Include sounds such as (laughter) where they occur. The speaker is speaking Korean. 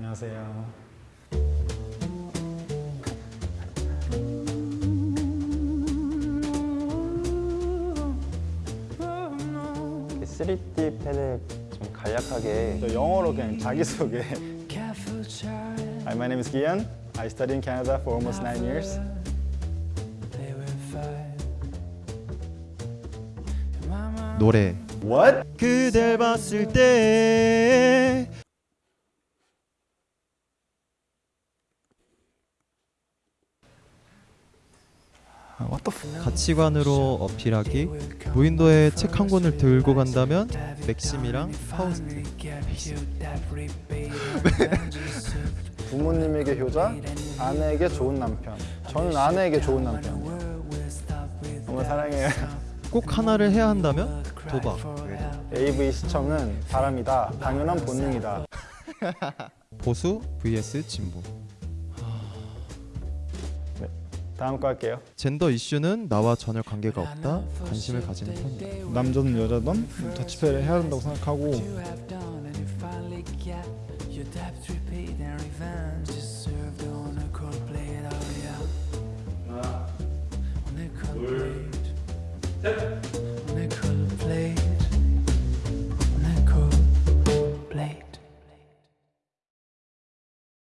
안녕하세요. 이렇게 3D 펜을 좀 간략하게 저 영어로 그냥 자기소개. Hi, my name is Gian. I studied in Canada for almost nine years. 노래 What? 그댈 봤을 때 가치관으로 어필하기 무인도에 책 한 권을 들고 간다면 맥심이랑 파우스트 (laughs) 부모님에게 효자, 아내에게 좋은 남편. 저는 아내에게 좋은 남편. 너무 사랑해요. 꼭 하나를 해야 한다면 도박 AV 시청은 바람이다. 당연한 본능이다. 보수 vs 진보 다음 거 할게요. 젠더 이슈는 나와 전혀 관계가 없다 관심을 가지는 편이다 남자든 여자든 더치페이를 해야 된다고 생각하고 둘, 셋.